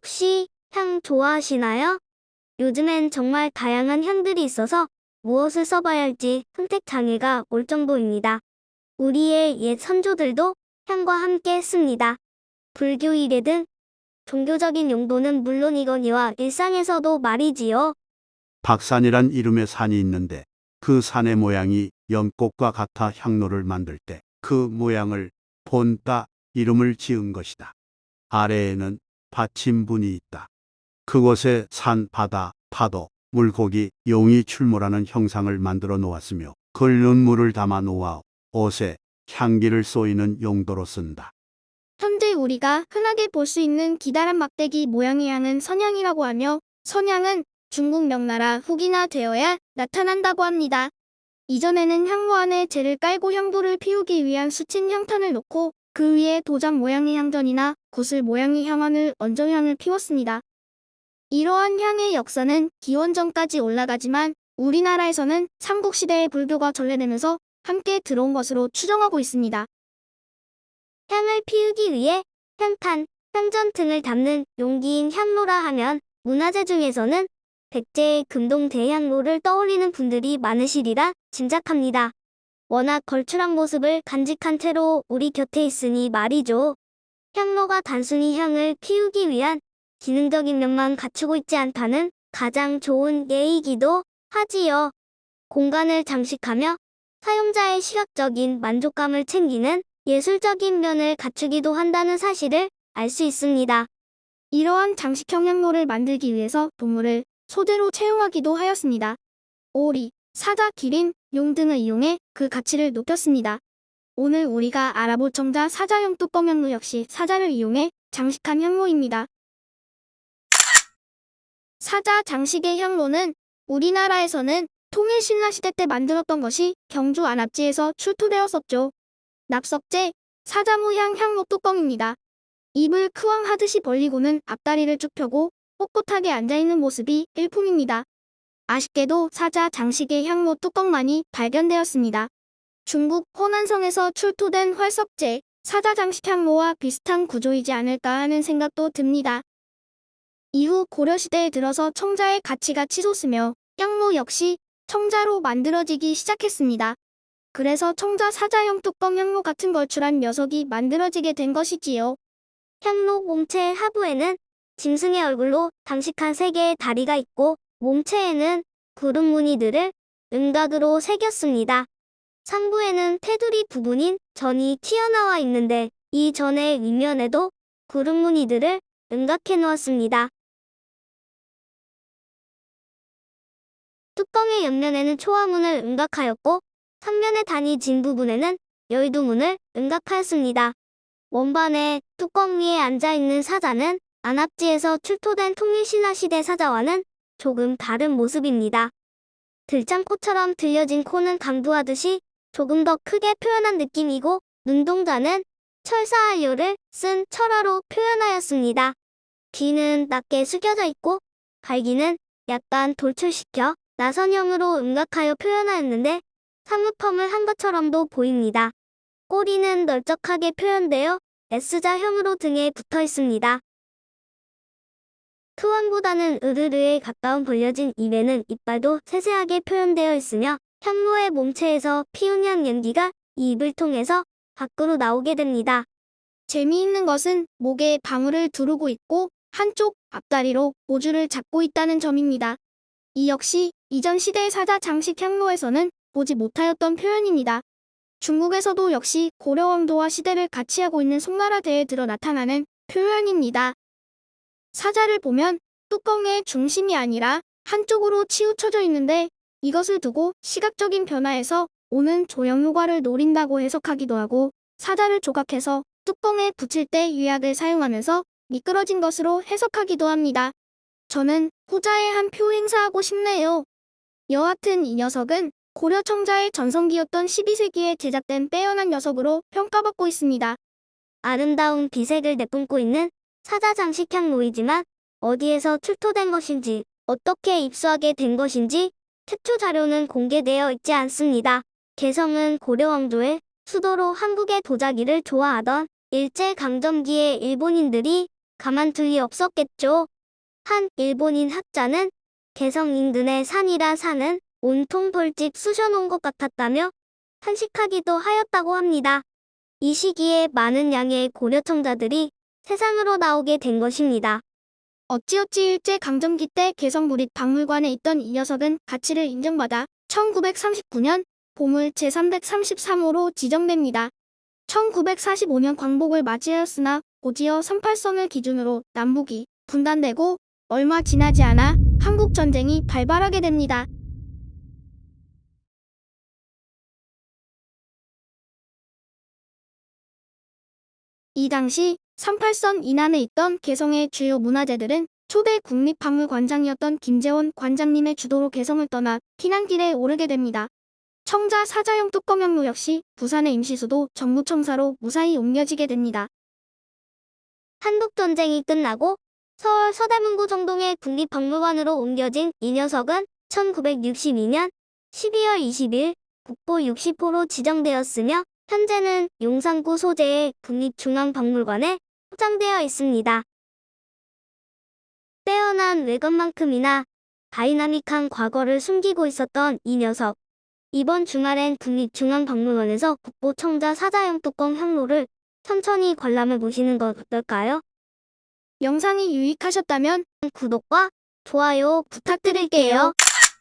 혹시 향 좋아하시나요? 요즘엔 정말 다양한 향들이 있어서 무엇을 써봐야 할지 선택 장애가 올 정도입니다. 우리의 옛 선조들도 향과 함께 했습니다. 불교 일에 등 종교적인 용도는 물론이거니와 일상에서도 말이지요. 박산이란 이름의 산이 있는데 그 산의 모양이 연꽃과 같아 향로를 만들 때 그 모양을 본따 이름을 지은 것이다. 아래에는 받침분이 있다. 그곳에 산, 바다, 파도, 물고기, 용이 출몰하는 형상을 만들어 놓았으며 끓는 물을 담아 놓아 옷에 향기를 쏘이는 용도로 쓴다. 현재 우리가 흔하게 볼 수 있는 기다란 막대기 모양의 향은 선향이라고 하며 선향은 중국 명나라 후기나 되어야 나타난다고 합니다. 이전에는 향로 안에 재를 깔고 향도를 피우기 위한 수친 향탄을 놓고 그 위에 도장 모양의 향전이나 구슬 모양의 향환을 얹어 향을 피웠습니다. 이러한 향의 역사는 기원전까지 올라가지만 우리나라에서는 삼국시대의 불교가 전래되면서 함께 들어온 것으로 추정하고 있습니다. 향을 피우기 위해 향탄, 향전 등을 담는 용기인 향로라 하면 문화재 중에서는 백제의 금동 대향로를 떠올리는 분들이 많으시리라 짐작합니다. 워낙 걸출한 모습을 간직한 채로 우리 곁에 있으니 말이죠. 향로가 단순히 향을 피우기 위한 기능적인 면만 갖추고 있지 않다는 가장 좋은 예이기도 하지요. 공간을 장식하며 사용자의 시각적인 만족감을 챙기는 예술적인 면을 갖추기도 한다는 사실을 알 수 있습니다. 이러한 장식형 향로를 만들기 위해서 동물을 소재로 채용하기도 하였습니다. 오리, 사자, 기린, 용 등을 이용해 그 가치를 높였습니다. 오늘 우리가 알아볼 청자 사자형 뚜껑 향로 역시 사자를 이용해 장식한 향로입니다. 사자 장식의 향로는 우리나라에서는 통일 신라시대 때 만들었던 것이 경주 안압지에서 출토되었었죠. 납석제, 사자무향 향로 뚜껑입니다. 입을 크왕 하듯이 벌리고는 앞다리를 쭉 펴고 꼿꼿하게 앉아있는 모습이 일품입니다. 아쉽게도 사자 장식의 향로 뚜껑만이 발견되었습니다. 중국 호난성에서 출토된 활석제, 사자 장식 향로와 비슷한 구조이지 않을까 하는 생각도 듭니다. 이후 고려시대에 들어서 청자의 가치가 치솟으며 향로 역시 청자로 만들어지기 시작했습니다. 그래서 청자 사자형 뚜껑 향로 같은 걸출한 녀석이 만들어지게 된 것이지요. 향로 몸체 하부에는 짐승의 얼굴로 장식한 세 개의 다리가 있고 몸체에는 구름 무늬들을 음각으로 새겼습니다. 상부에는 테두리 부분인 전이 튀어나와 있는데 이 전의 윗면에도 구름 무늬들을 음각해 놓았습니다. 뚜껑의 옆면에는 초화문을 음각하였고 삼면의 단이 진 부분에는 여의도문을 음각하였습니다. 원반에 뚜껑 위에 앉아있는 사자는 안압지에서 출토된 통일신라 시대 사자와는 조금 다른 모습입니다. 들장코처럼 들려진 코는 강두하듯이 조금 더 크게 표현한 느낌이고 눈동자는 철사한료를 쓴 철화로 표현하였습니다. 귀는 낮게 숙여져 있고 갈기는 약간 돌출시켜 나선형으로 음각하여 표현하였는데 사무펌을 한 것처럼도 보입니다. 꼬리는 널쩍하게 표현되어 S자형으로 등에 붙어 있습니다. 투왕보다는 으르르에 가까운 벌려진 입에는 이빨도 세세하게 표현되어 있으며 향로의 몸체에서 피운향 연기가 이 입을 통해서 밖으로 나오게 됩니다. 재미있는 것은 목에 방울을 두르고 있고 한쪽 앞다리로 오주를 잡고 있다는 점입니다. 이 역시 이전 시대의 사자 장식 향로에서는 보지 못하였던 표현입니다. 중국에서도 역시 고려왕도와 시대를 같이 하고 있는 송나라대에 들어 나타나는 표현입니다. 사자를 보면 뚜껑의 중심이 아니라 한쪽으로 치우쳐져 있는데 이것을 두고 시각적인 변화에서 오는 조형 효과를 노린다고 해석하기도 하고 사자를 조각해서 뚜껑에 붙일 때 유약을 사용하면서 미끄러진 것으로 해석하기도 합니다. 저는 후자의 한 표 행사하고 싶네요. 여하튼 이 녀석은 고려 청자의 전성기였던 12세기에 제작된 빼어난 녀석으로 평가받고 있습니다. 아름다운 비색을 내뿜고 있는 사자 장식향 로이지만 어디에서 출토된 것인지 어떻게 입수하게 된 것인지 태초 자료는 공개되어 있지 않습니다. 개성은 고려왕조의 수도로 한국의 도자기를 좋아하던 일제강점기의 일본인들이 가만둘 리 없었겠죠. 한 일본인 학자는 개성 인근의 산이라 산은 온통 벌집 쑤셔놓은 것 같았다며 탄식하기도 하였다고 합니다. 이 시기에 많은 양의 고려청자들이 세상으로 나오게 된 것입니다. 어찌어찌 일제 강점기 때 개성구립 박물관에 있던 이 녀석은 가치를 인정받아 1939년 보물 제333호로 지정됩니다. 1945년 광복을 맞이하였으나 고지어 38선을 기준으로 남북이 분단되고 얼마 지나지 않아 한국 전쟁이 발발하게 됩니다. 이 당시 38선 이난에 있던 개성의 주요 문화재들은 초대 국립박물관장이었던 김재원 관장님의 주도로 개성을 떠나 피난길에 오르게 됩니다. 청자 사자형 뚜껑형로 역시 부산의 임시수도 정무청사로 무사히 옮겨지게 됩니다. 한국전쟁이 끝나고 서울 서대문구 정동의 국립박물관으로 옮겨진 이 녀석은 1962년 12월 20일 국보 60호로 지정되었으며 현재는 용산구 소재의 국립중앙박물관에 소장되어 있습니다. 빼어난 외관만큼이나 다이나믹한 과거를 숨기고 있었던 이 녀석. 이번 주말엔 국립중앙박물관에서 국보 청자 사자형 뚜껑 향로를 천천히 관람해 보시는 건 어떨까요? 영상이 유익하셨다면 구독과 좋아요 부탁드릴게요.